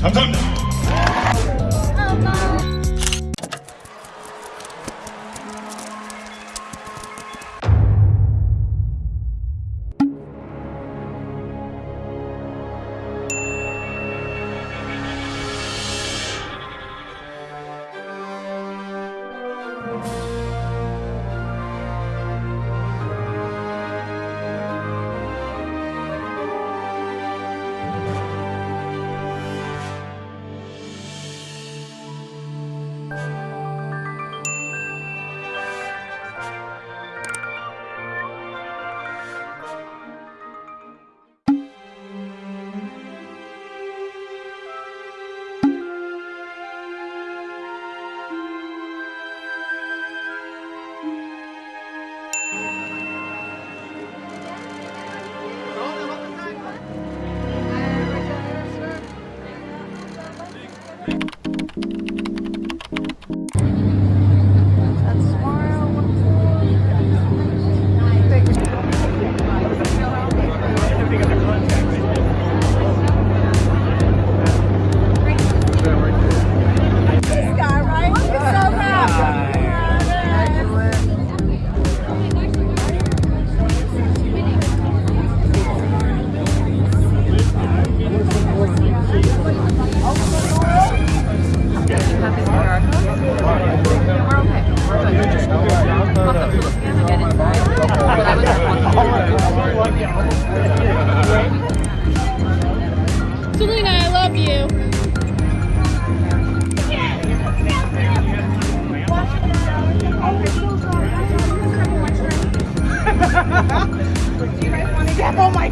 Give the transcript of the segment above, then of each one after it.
감사합니다.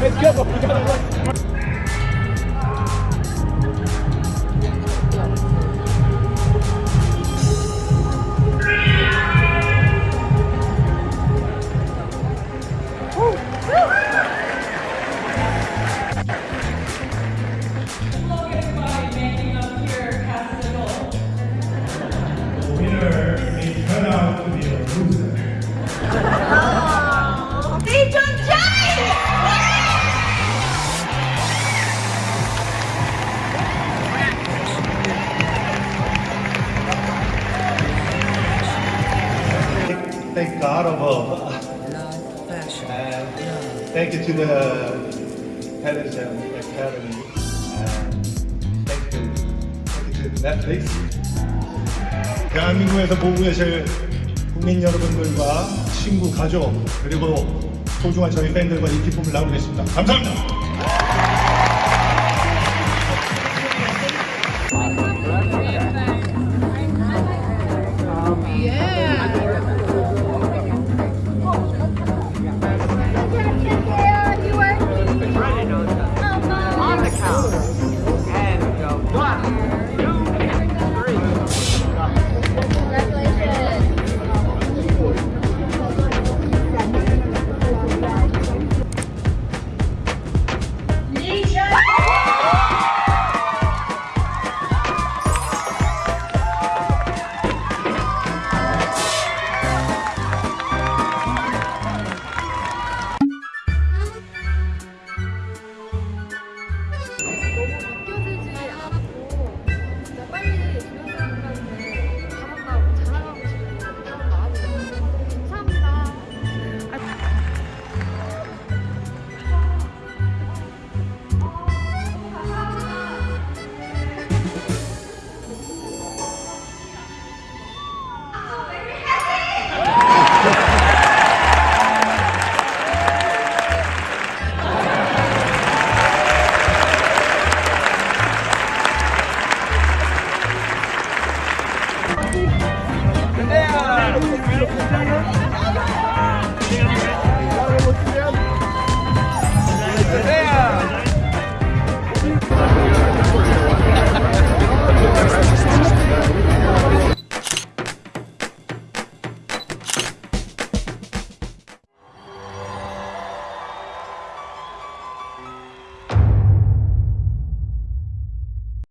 Let's go. thank God above. Love, passion, love. Thank you to the Television Academy. And thank you. Thank you to Netflix. 대한민국에서 보고 계실 국민 여러분들과 친구, 가족, 그리고 소중한 저희 팬들과 이 기쁨을 나누겠습니다. 감사합니다.